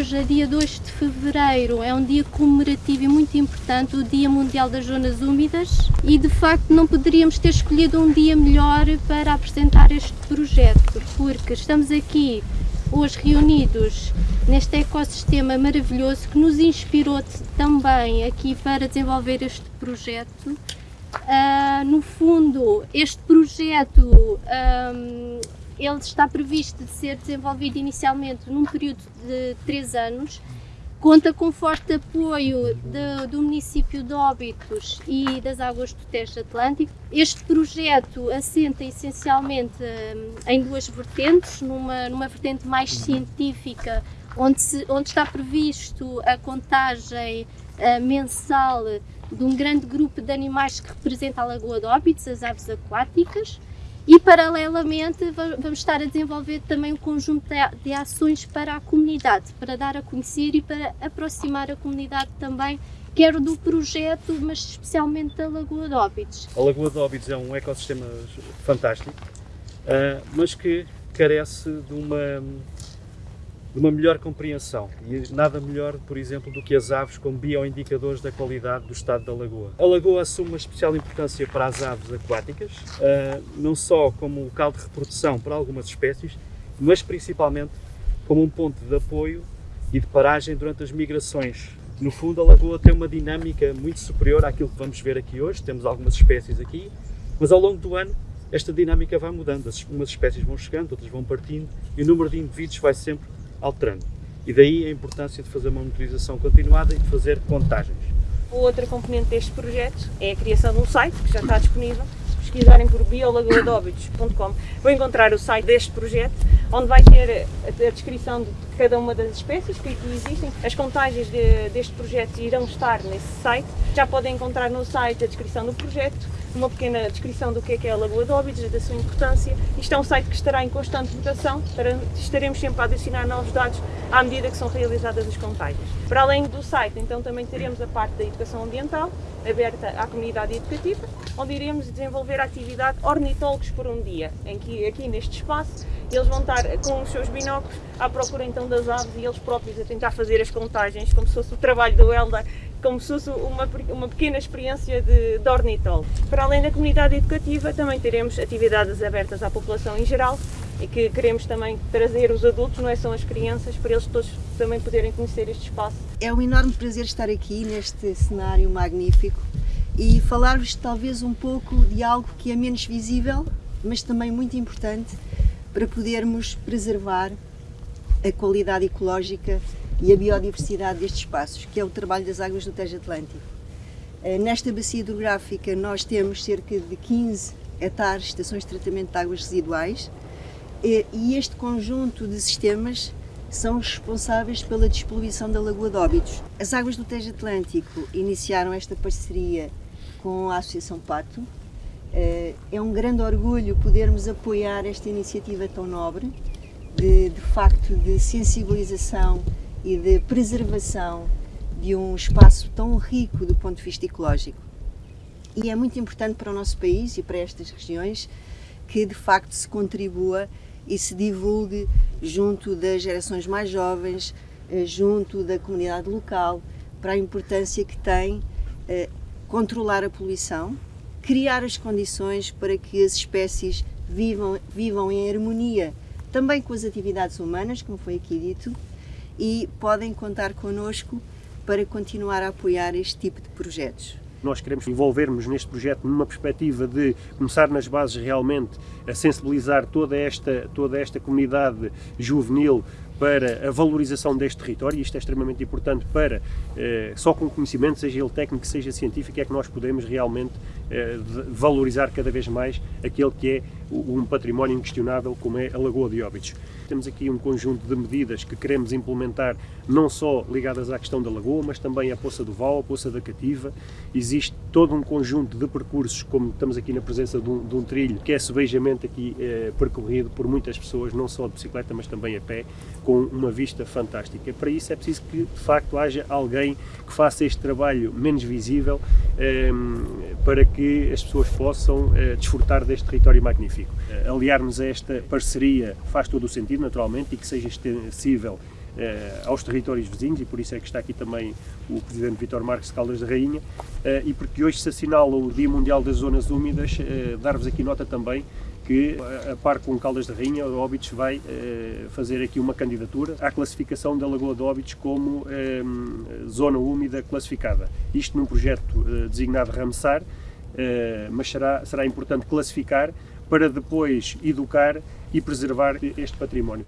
hoje, a dia 2 de Fevereiro, é um dia comemorativo e muito importante, o Dia Mundial das Zonas Úmidas e de facto não poderíamos ter escolhido um dia melhor para apresentar este projeto, porque estamos aqui hoje reunidos neste ecossistema maravilhoso que nos inspirou também aqui para desenvolver este projeto. Uh, no fundo, este projeto um, ele está previsto de ser desenvolvido inicialmente num período de três anos, conta com forte apoio de, do município de Óbitos e das Águas do Tejo Atlântico. Este projeto assenta essencialmente hum, em duas vertentes, numa, numa vertente mais científica, onde, se, onde está previsto a contagem uh, mensal de um grande grupo de animais que representa a Lagoa de Óbitos, as aves aquáticas, e paralelamente vamos estar a desenvolver também um conjunto de ações para a comunidade, para dar a conhecer e para aproximar a comunidade também, quer do projeto, mas especialmente da Lagoa de Óbidos. A Lagoa de Óbidos é um ecossistema fantástico, ah, mas que carece de uma de uma melhor compreensão e nada melhor, por exemplo, do que as aves como bioindicadores da qualidade do estado da lagoa. A lagoa assume uma especial importância para as aves aquáticas, ah, não só como local de reprodução para algumas espécies, mas principalmente como um ponto de apoio e de paragem durante as migrações. No fundo, a lagoa tem uma dinâmica muito superior àquilo que vamos ver aqui hoje, temos algumas espécies aqui, mas ao longo do ano esta dinâmica vai mudando, umas espécies vão chegando, outras vão partindo e o número de indivíduos vai sempre alterando. E daí a importância de fazer uma monitorização continuada e de fazer contagens. Outra componente deste projeto é a criação de um site que já está disponível. Se pesquisarem por biolagoadóbitos.com vão encontrar o site deste projeto, onde vai ter a descrição de cada uma das espécies que aqui existem. As contagens de, deste projeto irão estar nesse site. Já podem encontrar no site a descrição do projeto, uma pequena descrição do que é, que é a Lagoa de Óbidos, da sua importância. Isto é um site que estará em constante mutação, estaremos sempre a adicionar novos dados à medida que são realizadas as contagens. Para além do site, então também teremos a parte da educação ambiental, aberta à comunidade educativa, onde iremos desenvolver a atividade Ornitólogos por um dia, em que aqui neste espaço eles vão estar com os seus binóculos à procura então das aves e eles próprios a tentar fazer as contagens, como se fosse o trabalho do Elda como se fosse uma, uma pequena experiência de, de. Para além da comunidade educativa, também teremos atividades abertas à população em geral e que queremos também trazer os adultos, não é só as crianças, para eles todos também poderem conhecer este espaço. É um enorme prazer estar aqui neste cenário magnífico e falar-vos talvez um pouco de algo que é menos visível, mas também muito importante para podermos preservar a qualidade ecológica e a biodiversidade destes espaços, que é o trabalho das águas do Tejo Atlântico. Eh, nesta bacia hidrográfica nós temos cerca de 15 hectares de estações de tratamento de águas residuais e este conjunto de sistemas são responsáveis pela despoluição da Lagoa de Óbidos. As águas do Tejo Atlântico iniciaram esta parceria com a Associação Pato. Eh, é um grande orgulho podermos apoiar esta iniciativa tão nobre, de, de facto de sensibilização e de preservação de um espaço tão rico do ponto de vista ecológico. E é muito importante para o nosso país e para estas regiões que de facto se contribua e se divulgue junto das gerações mais jovens, eh, junto da comunidade local, para a importância que tem eh, controlar a poluição, criar as condições para que as espécies vivam, vivam em harmonia também com as atividades humanas, como foi aqui dito, e podem contar connosco para continuar a apoiar este tipo de projetos. Nós queremos envolvermos neste projeto numa perspectiva de começar nas bases realmente a sensibilizar toda esta, toda esta comunidade juvenil para a valorização deste território, e isto é extremamente importante para, eh, só com conhecimento, seja ele técnico, seja científico, é que nós podemos realmente eh, valorizar cada vez mais aquele que é um património inquestionável como é a Lagoa de Óbidos. Temos aqui um conjunto de medidas que queremos implementar, não só ligadas à questão da lagoa, mas também à Poça do Val, a Poça da Cativa. Existe todo um conjunto de percursos, como estamos aqui na presença de um, de um trilho, que é subejamente aqui eh, percorrido por muitas pessoas, não só de bicicleta, mas também a pé, com uma vista fantástica. Para isso é preciso que, de facto, haja alguém que faça este trabalho menos visível, eh, para que as pessoas possam eh, desfrutar deste território magnífico. Eh, aliar-nos a esta parceria faz todo o sentido, naturalmente, e que seja extensível eh, aos territórios vizinhos e por isso é que está aqui também o Presidente Vitor Marques Caldas da Rainha e porque hoje se assinala o Dia Mundial das Zonas Úmidas, dar-vos aqui nota também que, a par com Caldas da Rainha, o Óbidos vai fazer aqui uma candidatura à classificação da Lagoa de Óbidos como zona úmida classificada. Isto num projeto designado Ramsar, mas será, será importante classificar para depois educar e preservar este património.